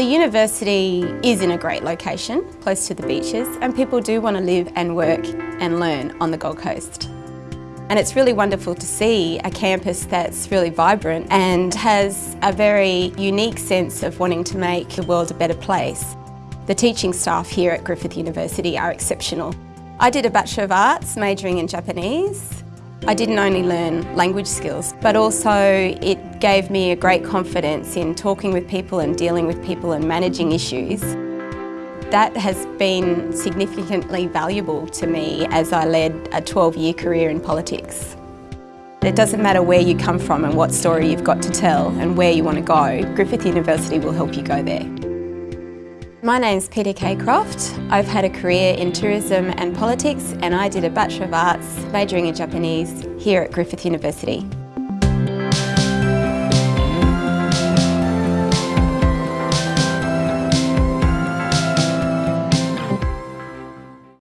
The university is in a great location, close to the beaches, and people do want to live and work and learn on the Gold Coast. And it's really wonderful to see a campus that's really vibrant and has a very unique sense of wanting to make the world a better place. The teaching staff here at Griffith University are exceptional. I did a Bachelor of Arts majoring in Japanese. I didn't only learn language skills, but also it gave me a great confidence in talking with people and dealing with people and managing issues. That has been significantly valuable to me as I led a 12-year career in politics. It doesn't matter where you come from and what story you've got to tell and where you want to go, Griffith University will help you go there. My name's Peter Croft. I've had a career in tourism and politics and I did a Bachelor of Arts majoring in Japanese here at Griffith University.